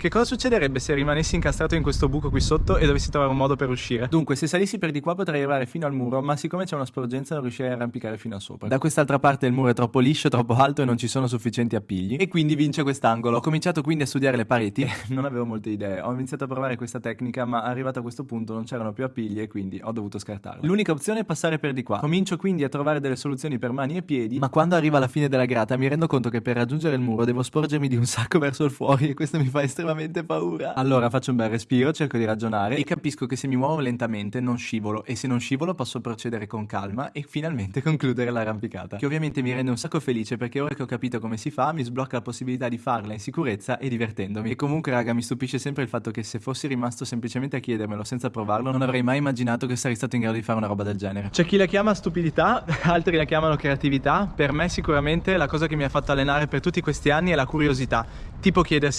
Che cosa succederebbe se rimanessi incastrato in questo buco qui sotto e dovessi trovare un modo per uscire? Dunque, se salissi per di qua potrei arrivare fino al muro, ma siccome c'è una sporgenza non riuscirei a arrampicare fino a sopra. Da quest'altra parte il muro è troppo liscio, troppo alto e non ci sono sufficienti appigli, e quindi vince quest'angolo. Ho cominciato quindi a studiare le pareti, non avevo molte idee, ho iniziato a provare questa tecnica, ma arrivato a questo punto non c'erano più appigli e quindi ho dovuto scartarla. L'unica opzione è passare per di qua. Comincio quindi a trovare delle soluzioni per mani e piedi, ma quando arriva alla fine della grata mi rendo conto che per raggiungere il muro devo sporgermi di un sacco verso il fuori e questo mi fa estremamente paura. Allora faccio un bel respiro, cerco di ragionare e capisco che se mi muovo lentamente non scivolo e se non scivolo posso procedere con calma e finalmente concludere l'arrampicata. Che ovviamente mi rende un sacco felice perché ora che ho capito come si fa mi sblocca la possibilità di farla in sicurezza e divertendomi. E comunque raga mi stupisce sempre il fatto che se fossi rimasto semplicemente a chiedermelo senza provarlo non avrei mai immaginato che sarei stato in grado di fare una roba del genere. C'è chi la chiama stupidità, altri la chiamano creatività, per me sicuramente la cosa che mi ha fatto allenare per tutti questi anni è la curiosità. Tipo chiedersi